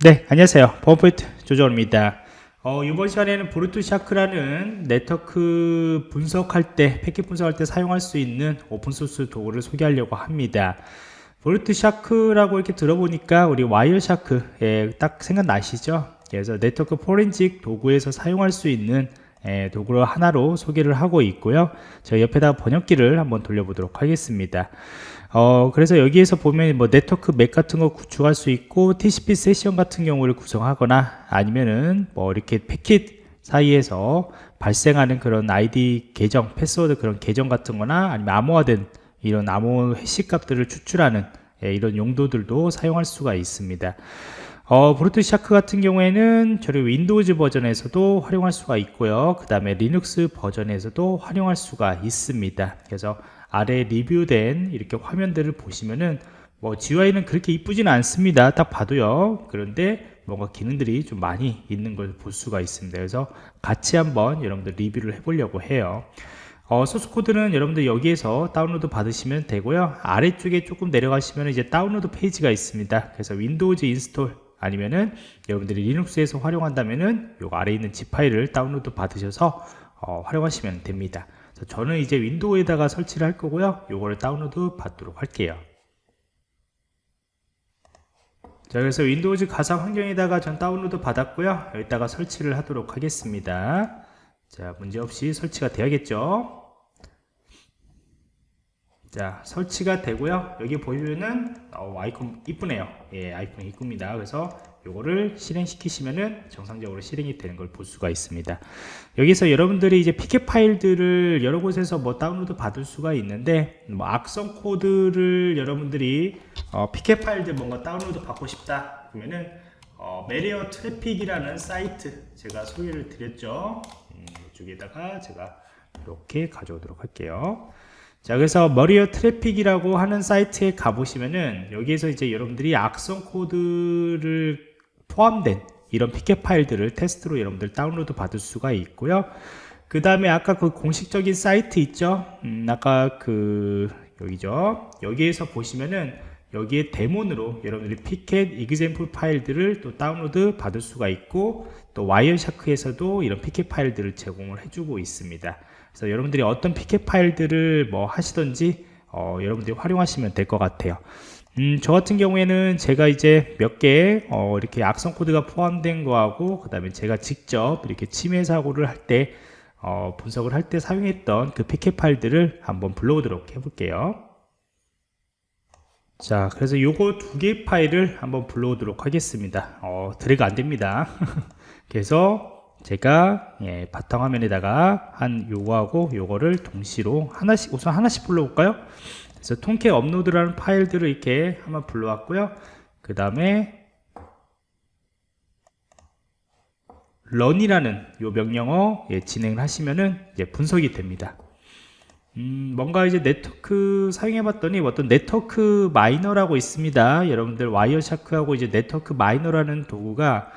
네 안녕하세요. 버퍼포인트 조정입니다. 어, 이번 시간에는 BruteShark라는 네트워크 분석할 때 패킷 분석할 때 사용할 수 있는 open source 도구를 소개하려고 합니다. BruteShark라고 이렇게 들어보니까 우리 와이어 샤크에 딱 생각나시죠? 그래서 네트워크 포렌식 도구에서 사용할 수 있는 예, 도구를 하나로 소개를 하고 있고요 저 옆에다 번역기를 한번 돌려보도록 하겠습니다 어, 그래서 여기에서 보면 뭐 네트워크 map 같은 거 구축할 수 있고 TCP 세션 같은 경우를 구성하거나 아니면은 뭐 이렇게 패킷 사이에서 발생하는 그런 아이디 계정, 패스워드 그런 계정 같은 거나 아니면 암호화된 이런 암호 hash 값들을 추출하는 예, 이런 용도들도 사용할 수가 있습니다. 어, BruteShark 같은 경우에는 저희 Windows 버전에서도 활용할 수가 있고요. 그 다음에 리눅스 버전에서도 활용할 수가 있습니다. 그래서 아래 리뷰된 이렇게 화면들을 보시면은 뭐 GUI는 그렇게 이쁘지는 않습니다. 딱 봐도요. 그런데 뭔가 기능들이 좀 많이 있는 걸 볼 수가 있습니다. 그래서 같이 한번 여러분들 리뷰를 해보려고 해요. 어, 소스 코드는 여러분들 여기에서 다운로드 받으시면 되고요. 아래쪽에 조금 내려가시면 이제 다운로드 페이지가 있습니다. 그래서 Windows install 아니면은 여러분들이 리눅스에서 활용한다면은 요 아래에 있는 zip 파일을 다운로드 받으셔서 어, 활용하시면 됩니다. 저는 이제 윈도우에다가 설치를 할 거고요. 요거를 다운로드 받도록 할게요. 자 그래서 Windows 가상 환경에다가 전 다운로드 받았고요. 여기다가 설치를 하도록 하겠습니다. 자 문제없이 설치가 되야겠죠 자 설치가 되고요. 여기 보시면은 어, 아이콘 이쁘네요. 예 아이콘 이쁩니다. 그래서 요거를 실행시키시면은 정상적으로 실행이 되는 걸 볼 수가 있습니다. 여기서 여러분들이 이제 pcap 파일들을 여러 곳에서 뭐 다운로드 받을 수가 있는데 뭐 악성 코드를 여러분들이 어, pcap 파일들 뭔가 다운로드 받고 싶다 그러면은 어, Malware Traffic이라는 사이트 제가 소개를 드렸죠. 음, 이쪽에다가 제가 이렇게 가져오도록 할게요 자 그래서 Malware Traffic이라고 하는 사이트에 가보시면은 여기에서 이제 여러분들이 악성 코드를 포함된 이런 pcap 파일들을 테스트로 여러분들 다운로드 받을 수가 있고요. 그 다음에 아까 그 공식적인 사이트 있죠? 음, 아까 그 여기죠? 여기에서 보시면은 여기에 데몬으로 여러분들이 pcap example 파일들을 또 다운로드 받을 수가 있고 또 Wireshark에서도 이런 pcap 파일들을 제공을 해주고 있습니다. 그래서 여러분들이 어떤 pcap 파일들을 뭐 하시던지 어, 여러분들이 활용하시면 될 것 같아요. 음, 저 같은 경우에는 제가 이제 몇개 어, 이렇게 악성 코드가 포함된 거하고 그 다음에 제가 직접 이렇게 침해 사고를 할때 어, 분석을 할 때 사용했던 그 피켓 파일들을 한번 불러오도록 해볼게요 자 그래서 요거 두 개 파일을 한번 불러오도록 하겠습니다. 어, 드래그 안됩니다. 그래서 제가 예, 바탕화면에다가 한 요거하고 요거를 동시로 하나씩 우선 하나씩 불러볼까요? 그래서 Tomcat 업로드라는 파일들을 이렇게 한번 불러왔고요. 그 다음에 run이라는 요 명령어 예, 진행을 하시면은 이제 분석이 됩니다 음, 뭔가 이제 네트워크 사용해 봤더니 어떤 Network Miner라고 있습니다 여러분들 와이어샤크하고 이제 Network Miner라는 도구가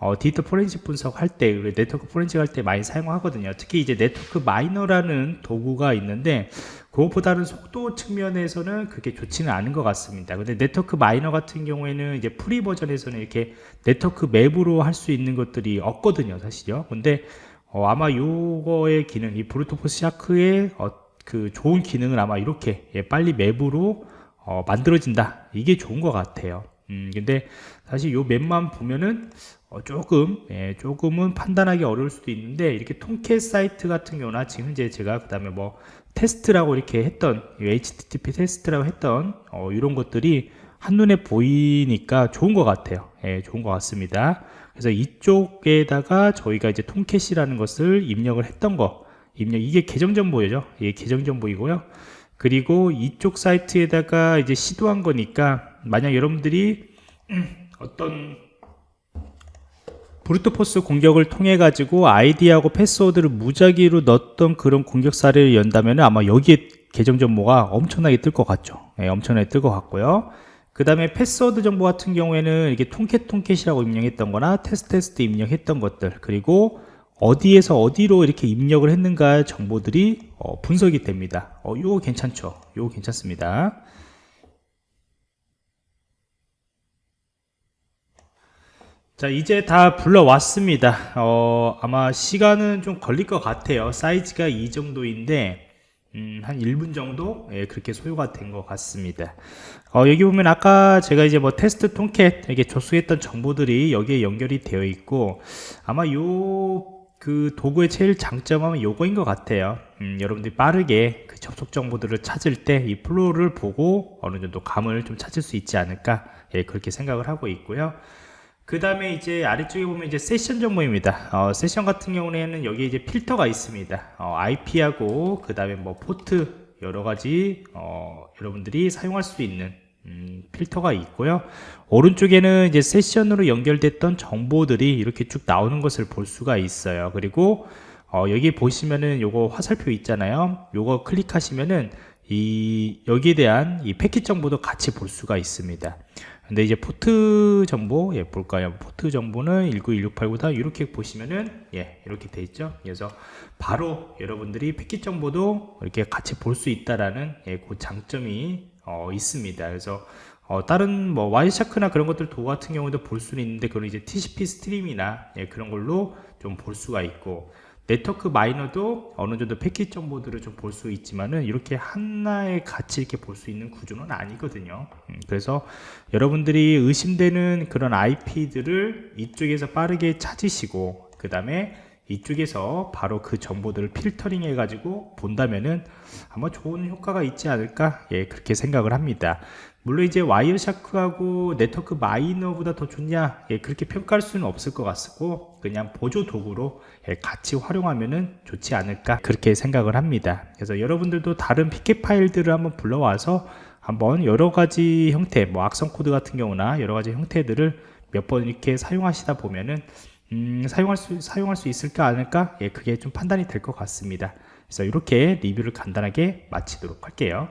어, 디지털 포렌식 분석할 때, 네트워크 포렌식 할 때 많이 사용하거든요. 특히 이제 Network Miner라는 도구가 있는데, 그것보다는 속도 측면에서는 그렇게 좋지는 않은 것 같습니다. 근데 Network Miner 같은 경우에는 이제 free 버전에서는 이렇게 네트워크 map으로 할 수 있는 것들이 없거든요, 사실요. 근데 어, 아마 요거의 기능, 이 Brute Force Shark의 어, 그 좋은 기능은 아마 이렇게 예, 빨리 map으로 어, 만들어진다. 이게 좋은 것 같아요. 음, 근데 사실 요 map만 보면은 어, 조금 예, 조금은 판단하기 어려울 수도 있는데 이렇게 Tomcat 사이트 같은 경우나 지금 현재 제가 그 다음에 뭐 테스트라고 이렇게 했던 HTTP 테스트라고 했던 어, 이런 것들이 한눈에 보이니까 좋은 것 같아요 예, 좋은 것 같습니다 그래서 이쪽에다가 저희가 이제 통캣이라는 것을 입력을 했던 거 입력 이게 계정 정보죠 예, 계정 정보이고요. 그리고 이쪽 사이트에다가 이제 시도한 거니까 만약 여러분들이 어떤 브루트포스 공격을 통해 가지고 아이디하고 패스워드를 무작위로 넣었던 그런 공격 사례를 연다면 아마 여기에 계정 정보가 엄청나게 뜰 것 같죠. 네, 엄청나게 뜰 것 같고요. 그 다음에 패스워드 정보 같은 경우에는 이게 Tomcat Tomcat이라고 입력했던 거나 테스트 테스트 입력했던 것들 그리고 어디에서 어디로 이렇게 입력을 했는가 정보들이 어, 분석이 됩니다. 어, 이거 괜찮죠? 이거 괜찮습니다. 자 이제 다 불러왔습니다. 어, 아마 시간은 좀 걸릴 것 같아요. 사이즈가 이 정도인데 음, 한 1분 정도? 예, 그렇게 소요가 된 것 같습니다. 어, 여기 보면 아까 제가 이제 뭐 테스트 Tomcat 이렇게 접수했던 정보들이 여기에 연결이 되어 있고 아마 요 그 도구의 제일 장점은 요거인 것 같아요 음, 여러분들이 빠르게 그 접속 정보들을 찾을 때 이 flow를 보고 어느 정도 감을 좀 찾을 수 있지 않을까 예, 그렇게 생각을 하고 있고요 그 다음에 이제 아래쪽에 보면 이제 세션 정보입니다. 어, 세션 같은 경우에는 여기 이제 필터가 있습니다. 어, IP하고 그 다음에 뭐 포트 여러 가지 어, 여러분들이 사용할 수 있는 음, 필터가 있고요. 오른쪽에는 이제 세션으로 연결됐던 정보들이 이렇게 쭉 나오는 것을 볼 수가 있어요. 그리고 어, 여기 보시면은 요거 화살표 있잖아요. 요거 클릭하시면은 이 여기에 대한 이 패킷 정보도 같이 볼 수가 있습니다. 근데 이제 포트 정보 예 볼까요 포트 정보는 19168보다 이렇게 보시면은 예 이렇게 돼 있죠 그래서 바로 여러분들이 패킷 정보도 이렇게 같이 볼 수 있다라는 예, 그 장점이 어, 있습니다 그래서 어, 다른 뭐 Wireshark나 그런 것들 도 같은 경우도 볼 수는 있는데 그건 이제 TCP stream이나 예, 그런 걸로 좀 볼 수가 있고 Network Miner도 어느 정도 패킷 정보들을 좀 볼 수 있지만은 이렇게 하나에 같이 이렇게 볼 수 있는 구조는 아니거든요. 음, 그래서 여러분들이 의심되는 그런 IP들을 이쪽에서 빠르게 찾으시고 그 다음에 이쪽에서 바로 그 정보들을 필터링 해가지고 본다면은 아마 좋은 효과가 있지 않을까 예 그렇게 생각을 합니다 물론 이제 Wireshark하고 Network Miner보다 더 좋냐 예 그렇게 평가할 수는 없을 것 같고 그냥 보조 도구로 예, 같이 활용하면은 좋지 않을까 그렇게 생각을 합니다. 그래서 여러분들도 다른 pcap 파일들을 한번 불러와서 한번 여러 가지 형태 뭐 악성 코드 같은 경우나 여러 가지 형태들을 몇 번 이렇게 사용하시다 보면은 음, 사용할 수 사용할 수 있을까 않을까? 예 그게 좀 판단이 될 것 같습니다. 그래서 이렇게 리뷰를 간단하게 마치도록 할게요